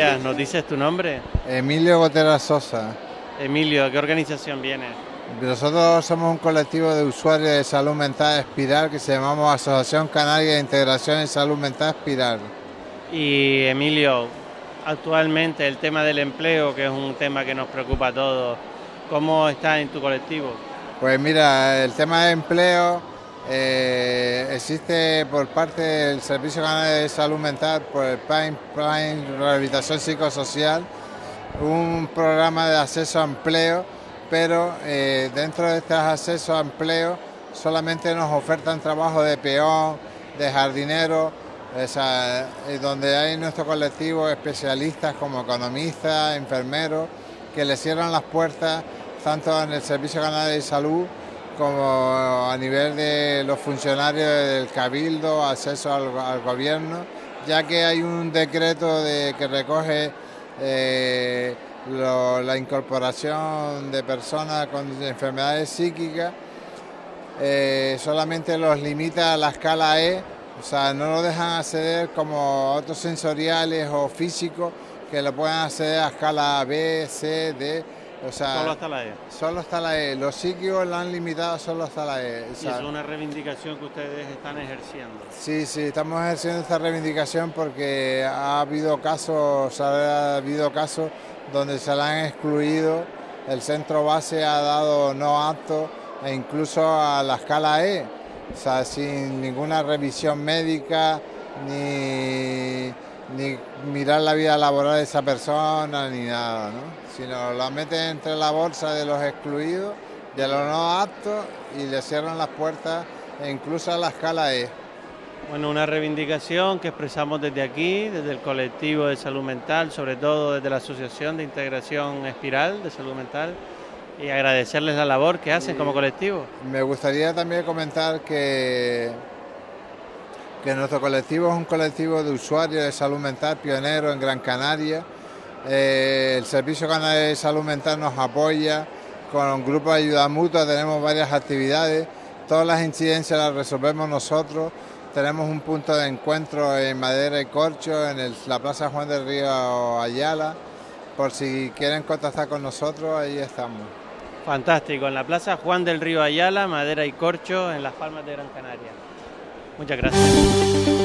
días, ¿nos dices tu nombre? Emilio Gotera Sosa. Emilio, ¿a qué organización viene? Nosotros somos un colectivo de usuarios de salud mental Espiral que se llamamos Asociación Canaria de Integración en Salud Mental Espiral. Y Emilio, actualmente el tema del empleo, que es un tema que nos preocupa a todos, ¿cómo está en tu colectivo? Pues mira, el tema de empleo eh, existe por parte del Servicio Canario de Salud Mental, por el Prime, Prime Rehabilitación Psicosocial, un programa de acceso a empleo, pero eh, dentro de estos accesos a empleo solamente nos ofertan trabajo de peón, de jardinero, donde hay nuestro colectivo especialistas como economistas, enfermeros, que le cierran las puertas tanto en el Servicio Canario de Salud como a nivel de los funcionarios del Cabildo, acceso al, gobierno, ya que hay un decreto de, que recoge eh, la incorporación de personas con enfermedades psíquicas, eh, solamente los limita a la escala E, o sea, no lo dejan acceder como otros sensoriales o físicos que lo puedan acceder a escala B, C, D solo hasta la E. Solo hasta la E. Los psíquicos lo han limitado solo hasta la E. y es una reivindicación que ustedes están ejerciendo. Sí, sí, estamos ejerciendo esta reivindicación porque ha habido casos, ha habido casos donde se la han excluido, el centro base ha dado no apto e incluso a la escala E, o sea, sin ninguna revisión médica ni ni mirar la vida laboral de esa persona ni nada, ¿no? sino la meten entre la bolsa de los excluidos, de los no aptos y le cierran las puertas e incluso a la escala E. Bueno, una reivindicación que expresamos desde aquí, desde el colectivo de salud mental, sobre todo desde la Asociación de Integración Espiral de Salud Mental, y agradecerles la labor que hacen como colectivo. Me gustaría también comentar que que nuestro colectivo es un colectivo de usuarios de salud mental pionero en Gran Canaria. Eh, el Servicio Canario de Salud Mental nos apoya con un grupo de ayuda mutua, tenemos varias actividades, todas las incidencias las resolvemos nosotros. Tenemos un punto de encuentro en Madera y Corcho, en la Plaza Juan del Río Ayala. Por si quieren contactar con nosotros, ahí estamos. Fantástico, en la Plaza Juan del Río Ayala, Madera y Corcho, en las Palmas de Gran Canaria. Muchas gracias.